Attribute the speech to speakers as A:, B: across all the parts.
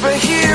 A: break here.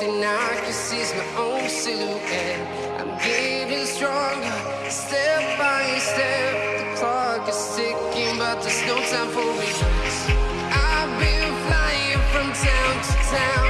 A: And
B: I can see my own silhouette. I'm getting stronger, step by step. The clock is ticking, but there's no time for me. I've been flying from town to town.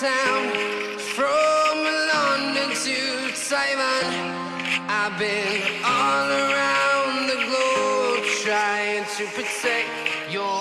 B: Town, from London to Taiwan. I've been all around the globe trying to protect your